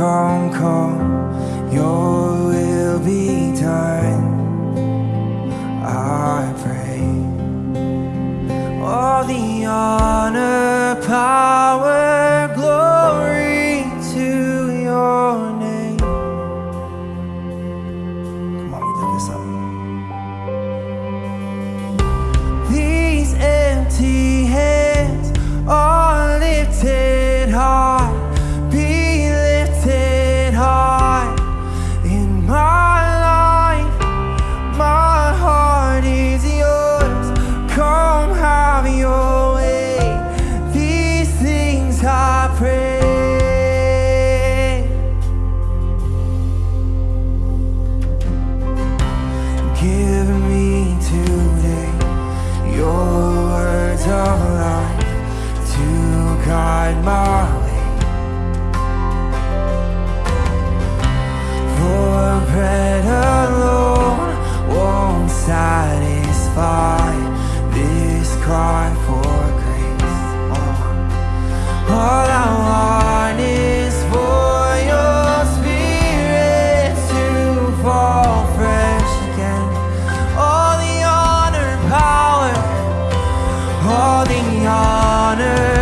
don't your will be done. I pray. All the honor, power, glory to your name. Come on, we lift this up. All the honor.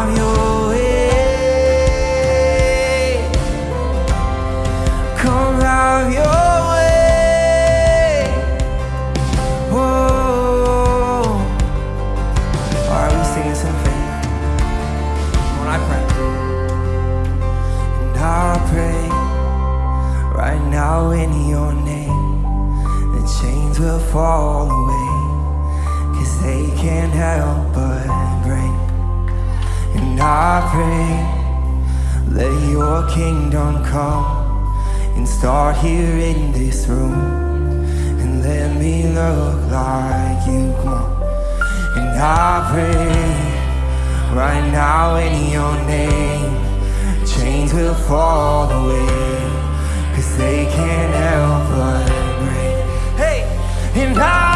I'm your way. Come your way. Oh. Alright, we faith. When I pray, and I pray right now in your name, the chains will fall away. Cause they can't help but break. And I pray, let your kingdom come and start here in this room. And let me look like you, come. And I pray, right now in your name, chains will fall away, cause they can't help but break. Hey, and I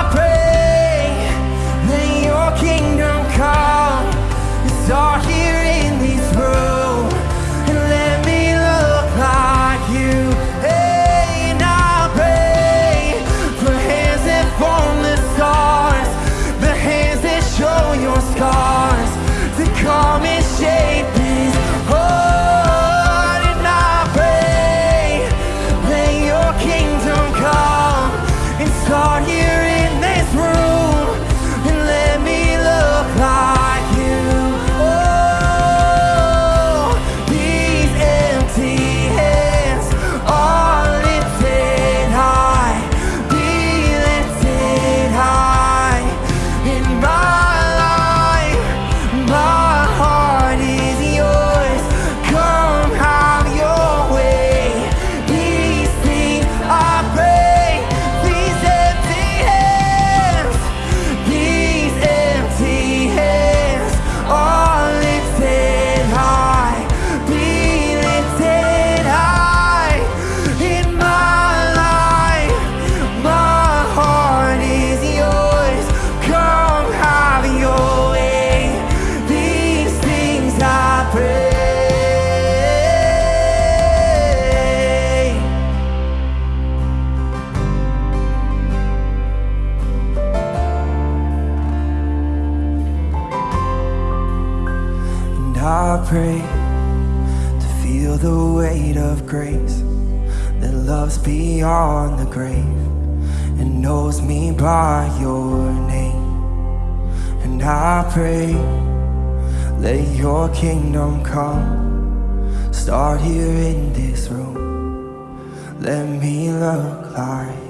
pray to feel the weight of grace that loves beyond the grave and knows me by your name. And I pray, let your kingdom come, start here in this room. Let me look like